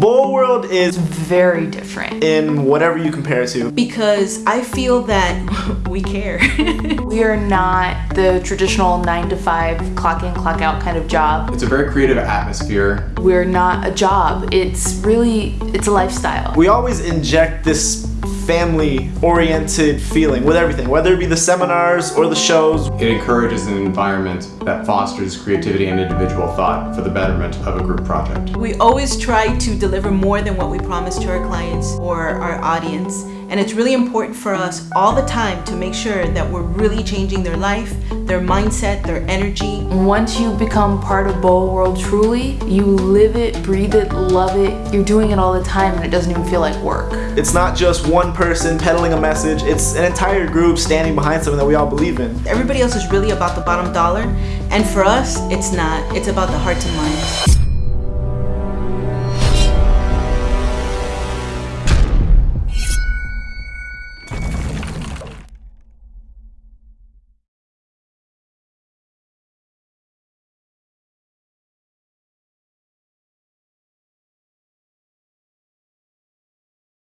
Bowl World is very different. in whatever you compare it to. because I feel that we care. We are not the traditional nine to five clock in, clock out kind of job. It's a very creative atmosphere. We're not a job. It's really, it's a lifestyle. We always inject this family oriented feeling with everything, whether it be the seminars or the shows. It encourages an environment that fosters creativity and individual thought for the betterment of a group project. we always try to deliver more than what we promise to our clients or our audience. And it's really important for us all the time to make sure that we're really changing their life, their mindset, their energy. Once you become part of Bowl World truly, you live it, breathe it, love it. You're doing it all the time and it doesn't even feel like work. It's not just one person peddling a message, it's an entire group standing behind something that we all believe in. Everybody else is really about the bottom dollar. And for us, it's not. It's about the hearts and minds.